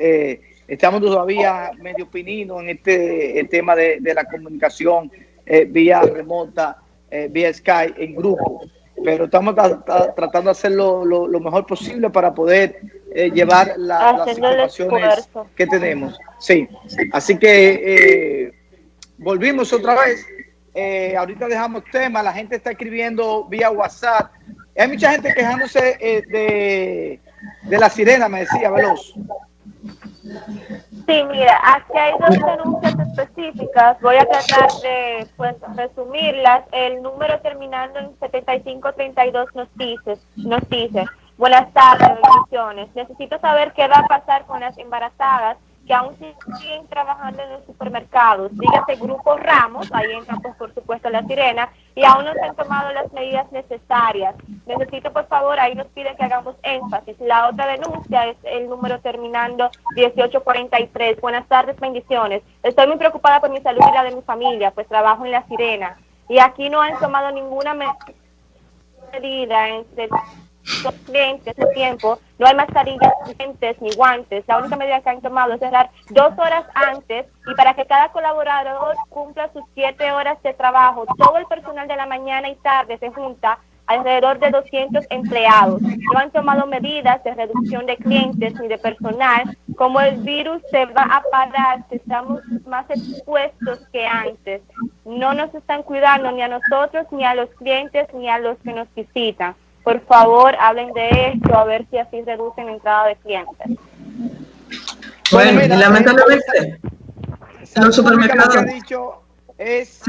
eh, estamos todavía medio pininos en este tema de, la comunicación eh, vía remota, eh, vía Skype, en grupo. Pero estamos tratando de hacerlo lo, mejor posible para poder llevar las informaciones que tenemos. Sí, así que volvimos otra vez. ahorita dejamos tema, la gente está escribiendo vía WhatsApp. Hay mucha gente quejándose de, de la sirena, me decía Veloz. Sí, mira, aquí hay dos denuncias específicas. Voy a tratar de pues, resumirlas. El número terminando en 7532 nos dice, nos dice, buenas tardes, bendiciones. Necesito saber qué va a pasar con las embarazadas que aún siguen trabajando en los supermercados, dígase Grupo Ramos, ahí entra pues, por supuesto la sirena, y aún no se han tomado las medidas necesarias. Necesito por favor, ahí nos piden que hagamos énfasis. La otra denuncia es el número terminando 1843. Buenas tardes, bendiciones. Estoy muy preocupada por mi salud y la de mi familia, pues trabajo en la sirena. Y aquí no han tomado ninguna medida en los clientes de tiempo, no hay mascarillas, lentes ni guantes. La única medida que han tomado es cerrar dos horas antes y para que cada colaborador cumpla sus siete horas de trabajo. Todo el personal de la mañana y tarde se junta alrededor de 200 empleados. No han tomado medidas de reducción de clientes ni de personal. Como el virus se va a parar, estamos más expuestos que antes. No nos están cuidando ni a nosotros, ni a los clientes, ni a los que nos visitan. Por favor, hablen de esto, a ver si así reducen la entrada de clientes. Bueno, y lamentablemente, los supermercados... ha dicho es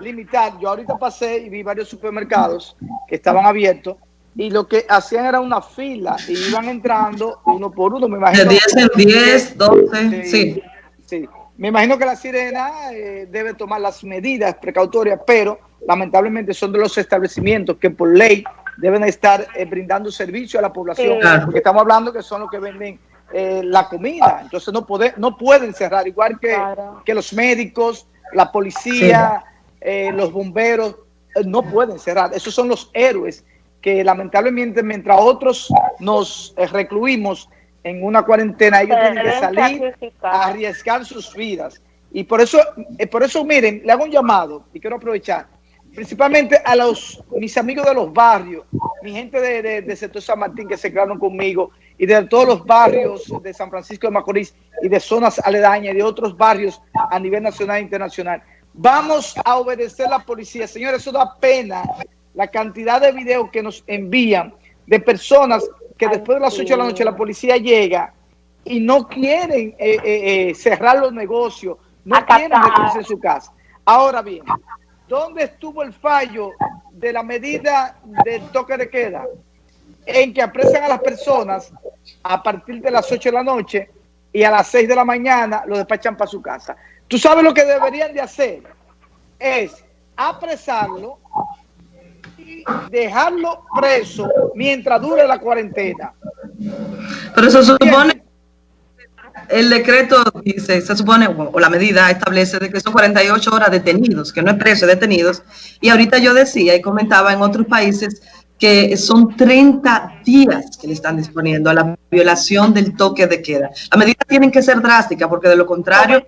limitar. Yo ahorita pasé y vi varios supermercados que estaban abiertos y lo que hacían era una fila y iban entrando uno por uno. Me imagino, de 10 en 10, 12, sí. sí. Me imagino que la sirena eh, debe tomar las medidas precautorias, pero lamentablemente son de los establecimientos que por ley deben estar eh, brindando servicio a la población, porque estamos hablando que son los que venden eh, la comida, entonces no, puede, no pueden cerrar, igual que, que los médicos, la policía, eh, los bomberos, no pueden cerrar, esos son los héroes que lamentablemente mientras otros nos recluimos en una cuarentena, ellos tienen que salir a arriesgar sus vidas. Y por eso, por eso miren, le hago un llamado y quiero aprovechar principalmente a los mis amigos de los barrios, mi gente de, de, sector San Martín que se quedaron conmigo y de todos los barrios de San Francisco de Macorís y de zonas aledañas y de otros barrios a nivel nacional e internacional. Vamos a obedecer a la policía. Señores, eso da pena la cantidad de videos que nos envían de personas que después de las 8 de la noche la policía llega y no quieren eh, eh, eh, cerrar los negocios, no quieren meterse en su casa. Ahora bien, ¿Dónde estuvo el fallo de la medida del toque de queda? En que apresan a las personas a partir de las 8 de la noche y a las 6 de la mañana lo despachan para su casa. ¿Tú sabes lo que deberían de hacer? Es apresarlo y dejarlo preso mientras dure la cuarentena. Pero supone el decreto dice, se supone, o la medida establece de que son 48 horas detenidos, que no es preso, detenidos. Y ahorita yo decía y comentaba en otros países que son 30 días que le están disponiendo a la violación del toque de queda. Las medidas tienen que ser drásticas porque de lo contrario,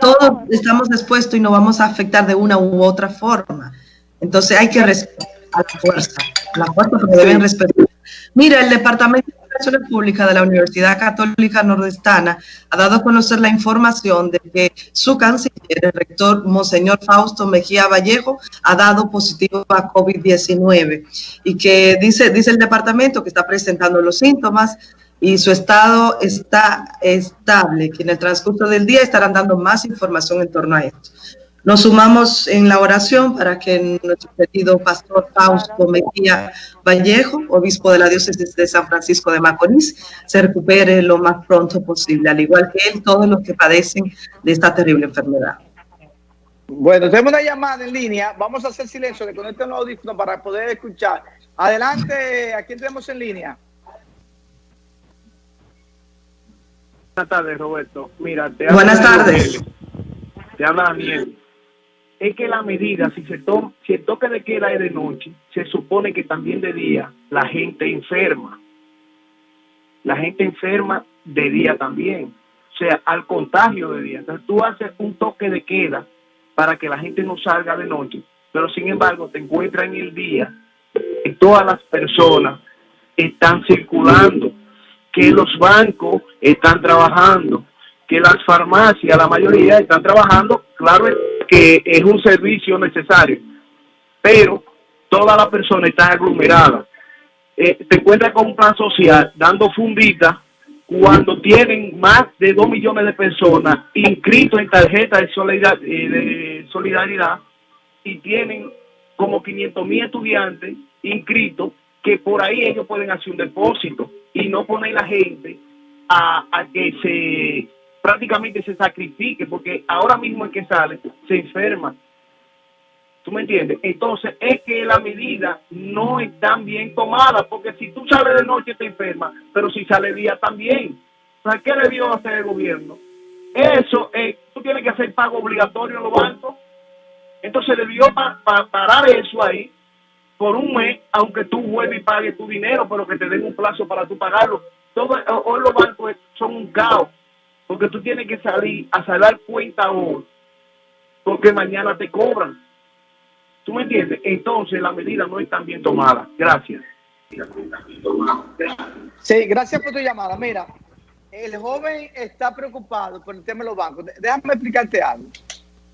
todos estamos expuestos y nos vamos a afectar de una u otra forma. Entonces hay que respetar la fuerza, la fuerza porque deben respetar. Mira, el Departamento Relaciones Públicas de la Universidad Católica Nordestana ha dado a conocer la información de que su canciller, el rector Monseñor Fausto Mejía Vallejo, ha dado positivo a COVID-19 y que dice, dice el departamento que está presentando los síntomas y su estado está estable, que en el transcurso del día estarán dando más información en torno a esto. Nos sumamos en la oración para que nuestro querido pastor Fausto Mejía Vallejo, obispo de la diócesis de San Francisco de Macorís, se recupere lo más pronto posible, al igual que él, todos los que padecen de esta terrible enfermedad. Bueno, tenemos una llamada en línea. Vamos a hacer silencio, le conecten los audífonos para poder escuchar. Adelante, ¿a quién tenemos en línea? Buenas tardes, Roberto. Mira, te Buenas tardes. Te habla Daniel es que la medida, si se toma, si el toque de queda es de noche, se supone que también de día la gente enferma. la gente enferma de día también, o sea, al contagio de día. Entonces tú haces un toque de queda para que la gente no salga de noche, pero sin embargo te encuentras en el día que todas las personas están circulando, que los bancos están trabajando, que las farmacias, la mayoría están trabajando, claro que es un servicio necesario, pero todas las personas están aglomeradas. Eh, te encuentras con un plan social dando fundita cuando tienen más de 2 millones de personas inscritos en tarjeta de solidaridad, eh, de solidaridad y tienen como 500 mil estudiantes inscritos que por ahí ellos pueden hacer un depósito y no poner la gente a, a que se prácticamente se sacrifique porque ahora mismo el que sale se enferma ¿Tú me entiendes? Entonces es que la medida no están bien tomada, porque si tú sales de noche te enfermas, pero si sale día también. O ¿qué debió hacer el gobierno? Eso, es, tú tienes que hacer pago obligatorio en los bancos. Entonces debió parar eso ahí por un mes, aunque tú vuelvas y pagues tu dinero, pero que te den un plazo para tú pagarlo. Todo, hoy los bancos son un caos, porque tú tienes que salir a salir cuenta hoy, porque mañana te cobran. ¿Tú me entiendes? Entonces la medida no están bien tomada. Gracias. Sí, gracias por tu llamada. Mira, el joven está preocupado por el tema de los bancos. Déjame explicarte algo.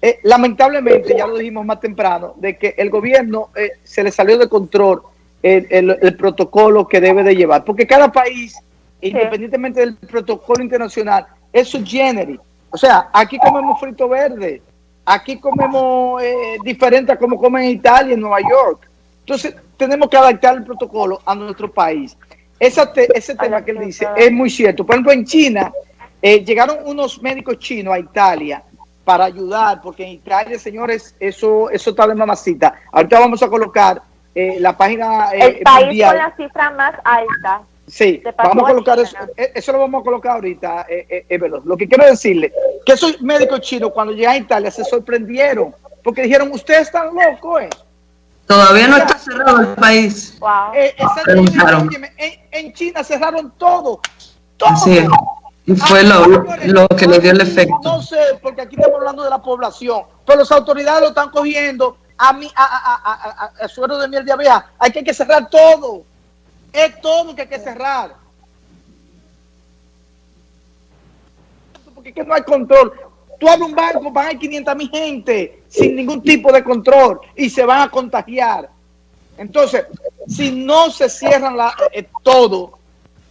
Eh, lamentablemente, ya lo dijimos más temprano, de que el gobierno eh, se le salió de control el, protocolo que debe de llevar. Porque cada país, independientemente del protocolo internacional, es su generis. O sea, aquí comemos frito verde, Aquí comemos eh, diferente a como comen en Italia, en Nueva York. Entonces, tenemos que adaptar el protocolo a nuestro país. ese tema que él dice es muy cierto. Por ejemplo, en China, eh, llegaron unos médicos chinos a Italia para ayudar, porque en Italia, señores, eso, eso está de mamacita. Ahorita vamos a colocar eh, la página El país con la cifra más alta Sí, vamos a colocar eso, eh, eso lo vamos a colocar ahorita, eh, eh, Lo que quiero decirle, que esos médicos chinos cuando llegan a Italia se sorprendieron, porque dijeron, ustedes están locos, ¿eh? Todavía no está cerrado el país. Wow. Eh, en, en, China cerraron todo, todo. Y fue lo, lo, que le dio el efecto. No sé, porque aquí estamos hablando de la población, pero las autoridades lo están cogiendo a, mi, a, a, a, a, suero de miel de abeja. Hay que, hay que cerrar todo. Es todo que hay que cerrar. Porque que no hay control. Tú abres un banco, van a ir 500 mil gente sin ningún tipo de control y se van a contagiar. Entonces, si no se cierran la, eh, todo,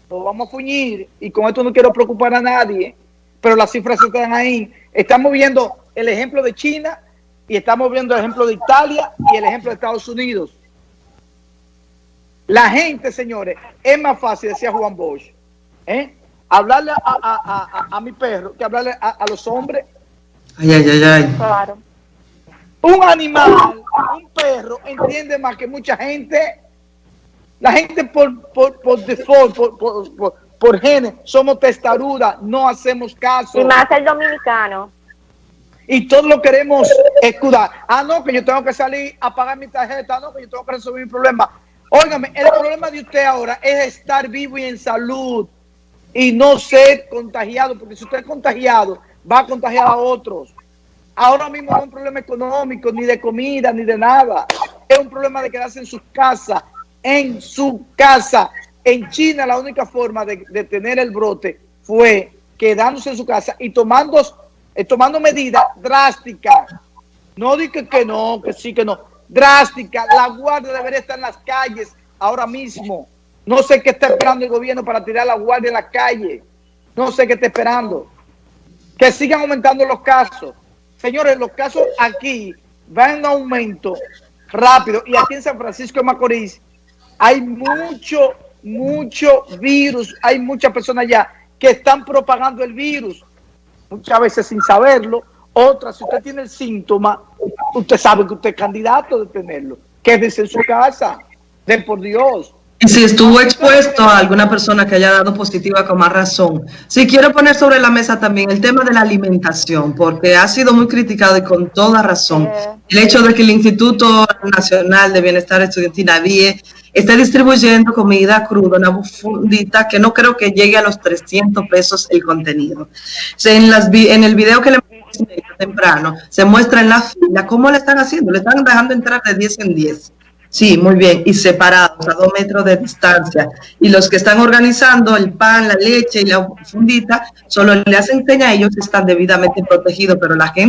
lo vamos a fuñir y con esto no quiero preocupar a nadie, pero las cifras están ahí. Estamos viendo el ejemplo de China y estamos viendo el ejemplo de Italia y el ejemplo de Estados Unidos. La gente, señores, es más fácil, decía Juan Bosch, ¿eh? hablarle a, mi perro que hablarle a, los hombres. Ay, ay, ay, ay. Claro. Un animal, un perro, entiende más que mucha gente. La gente por, por, por default, por, por, por, genes, somos testarudas, no hacemos caso. Y más el dominicano. Y todos lo queremos escudar. Ah, no, que yo tengo que salir a pagar mi tarjeta. No, que yo tengo que resolver mi problema. Óigame, el problema de usted ahora es estar vivo y en salud y no ser contagiado, porque si usted es contagiado, va a contagiar a otros. Ahora mismo no es un problema económico, ni de comida, ni de nada. Es un problema de quedarse en su casa, en su casa. En China la única forma de, tener el brote fue quedándose en su casa y tomando, eh, tomando medidas drásticas. No diga que no, que sí, que no drástica. La guardia debería estar en las calles ahora mismo. No sé qué está esperando el gobierno para tirar la guardia en la calle. No sé qué está esperando. Que sigan aumentando los casos. Señores, los casos aquí van en aumento rápido. Y aquí en San Francisco de Macorís hay mucho, mucho virus. Hay muchas personas ya que están propagando el virus. Muchas veces sin saberlo. Otras, si usted tiene el síntoma, usted sabe que usted es candidato de tenerlo. Quédese en su casa, den por Dios. Y si estuvo expuesto a alguna persona que haya dado positiva con más razón. Si quiero poner sobre la mesa también el tema de la alimentación, porque ha sido muy criticado y con toda razón. el hecho de que el Instituto Nacional de Bienestar Estudiantil, NAVIE, esté distribuyendo comida cruda, una fundita que no creo que llegue a los 300 pesos el contenido. En, las, en el video que le temprano, se muestra en la fila cómo le están haciendo, le están dejando entrar de 10 en 10. Sí, muy bien, y separados a dos metros de distancia. Y los que están organizando el pan, la leche y la fundita, solo le hacen seña a ellos están debidamente protegidos, pero la gente